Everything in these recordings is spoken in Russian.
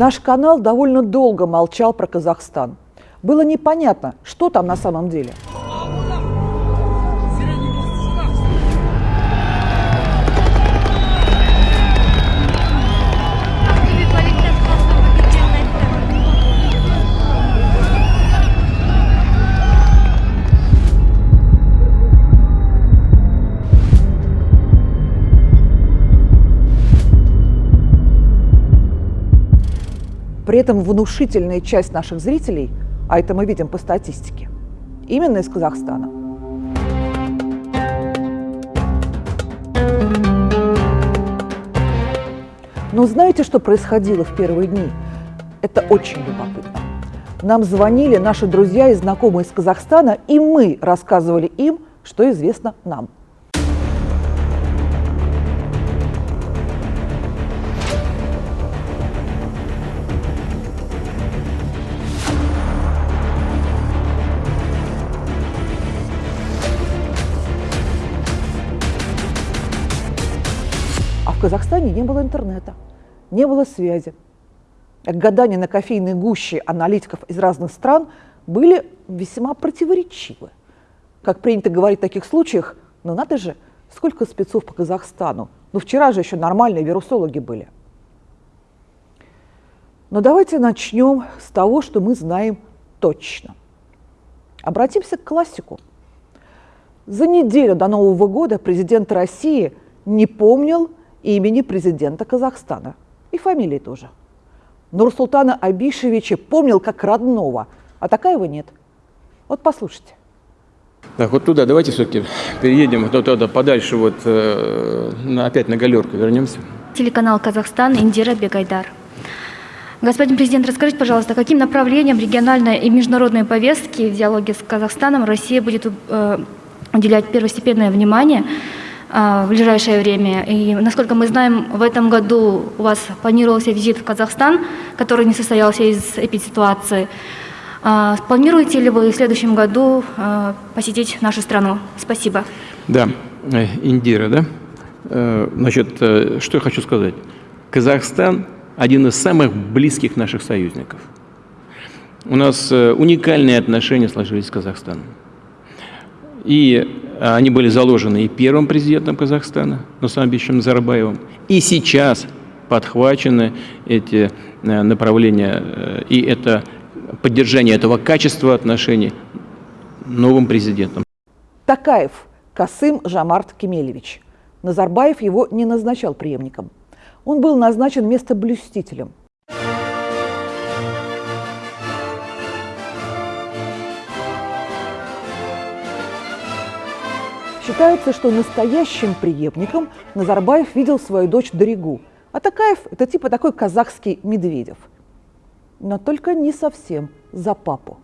Наш канал довольно долго молчал про Казахстан. Было непонятно, что там на самом деле. При этом внушительная часть наших зрителей, а это мы видим по статистике, именно из Казахстана. Но знаете, что происходило в первые дни? Это очень любопытно. Нам звонили наши друзья и знакомые из Казахстана, и мы рассказывали им, что известно нам. В Казахстане не было интернета, не было связи. Гадания на кофейной гуще аналитиков из разных стран были весьма противоречивы. Как принято говорить в таких случаях, ну надо же, сколько спецов по Казахстану. Ну вчера же еще нормальные вирусологи были. Но давайте начнем с того, что мы знаем точно. Обратимся к классику. За неделю до Нового года президент России не помнил имени президента Казахстана. И фамилии тоже. Нурсултана Абишевича помнил как родного, а Такаева нет. Вот послушайте. Так, вот туда давайте все-таки переедем, вот туда подальше, вот э, на- опять на галерку вернемся. Телеканал «Казахстан», Индира Бегайдар. Господин президент, расскажите, пожалуйста, каким направлением региональной и международной повестки в диалоге с Казахстаном Россия будет э, уделять первостепенное внимание в ближайшее время? И, насколько мы знаем, в этом году у вас планировался визит в Казахстан, который не состоялся из эпидситуации. Э, Планируете ли вы в следующем году э, посетить нашу страну? Спасибо. Да, э, Индира, да? Э, Значит, э, что я хочу сказать. Казахстан – один из самых близких наших союзников. У нас уникальные отношения сложились с Казахстаном. И э, они были заложены и первым президентом Казахстана, Нусамбичем Назарбаевым, и сейчас подхвачены эти э, направления, э, и это поддержание этого качества отношений новым президентом. Такаев Касым Жамарт Кемелевич. Назарбаев его не назначал преемником. Он был назначен местоблюстителем. Считается, что настоящим преемником Назарбаев видел свою дочь Доригу, а Такаев – это типа такой казахский Медведев. Но только не совсем за папу.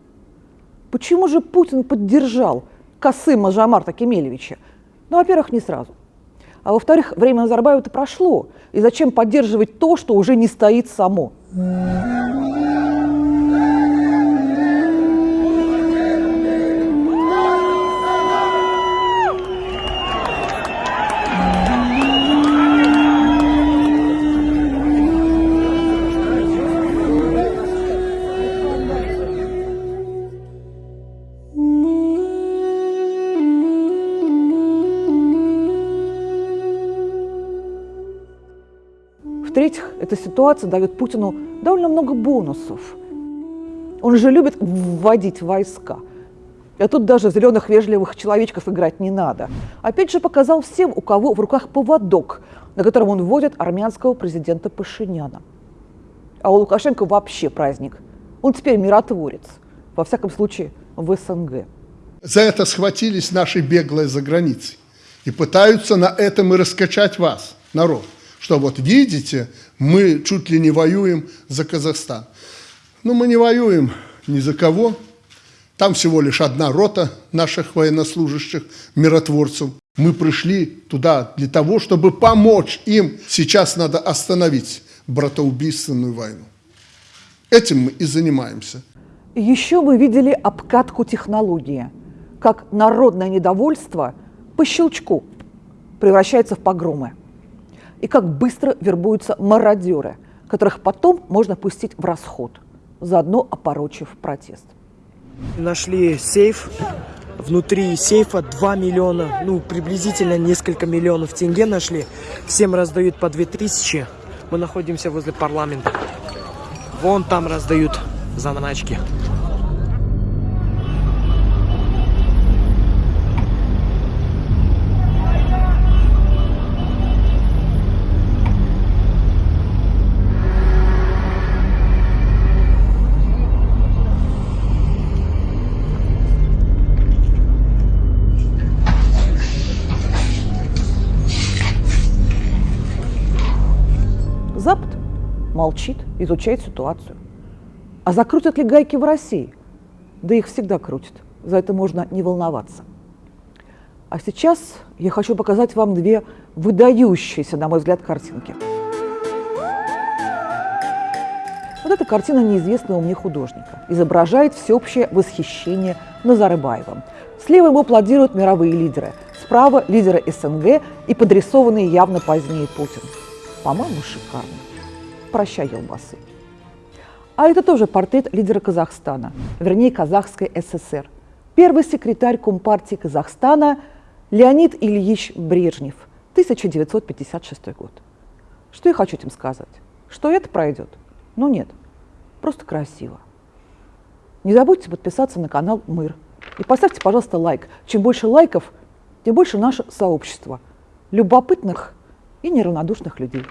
Почему же Путин поддержал Касыма Жамарта Кемелевича? Ну, во-первых, не сразу. А во-вторых, время Назарбаева-то прошло. И зачем поддерживать то, что уже не стоит само? В-третьих, эта ситуация дает Путину довольно много бонусов. Он же любит вводить войска. А тут даже зеленых вежливых человечков играть не надо. Опять же показал всем, у кого в руках поводок, на котором он вводит армянского президента Пашиняна. А у Лукашенко вообще праздник. Он теперь миротворец. Во всяком случае, в СНГ. За это схватились наши беглые за границей. И пытаются на этом и раскачать вас, народ. Что вот видите, мы чуть ли не воюем за Казахстан. Ну, мы не воюем ни за кого. Там всего лишь одна рота наших военнослужащих, миротворцев. Мы пришли туда для того, чтобы помочь им. Сейчас надо остановить братоубийственную войну. Этим мы и занимаемся. Еще мы видели обкатку технологии, как народное недовольство по щелчку превращается в погромы. И как быстро вербуются мародеры. которых потом можно пустить в расход, заодно опорочив протест. Нашли сейф. Внутри сейфа 2 миллиона, ну, приблизительно несколько миллионов тенге нашли. Всем раздают по 2000. Мы находимся возле парламента. Вон там раздают заначки. Молчит, изучает ситуацию. А закрутят ли гайки в России? Да их всегда крутят. За это можно не волноваться. А сейчас я хочу показать вам две выдающиеся, на мой взгляд, картинки. Вот эта картина неизвестного мне художника. Изображает всеобщее восхищение Назарбаевым. Слева ему аплодируют мировые лидеры. Справа лидеры СНГ и подрисованный явно позднее Путин. По-моему, шикарно. Прощай, елбасы. А это тоже портрет лидера Казахстана, вернее, Казахской ССР. Первый секретарь Компартии Казахстана Леонид Ильич Брежнев, 1956 год. Что я хочу этим сказать? Что это пройдет? Ну нет, просто красиво. Не забудьте подписаться на канал Мыр. И поставьте, пожалуйста, лайк. Чем больше лайков, тем больше наше сообщество любопытных и неравнодушных людей.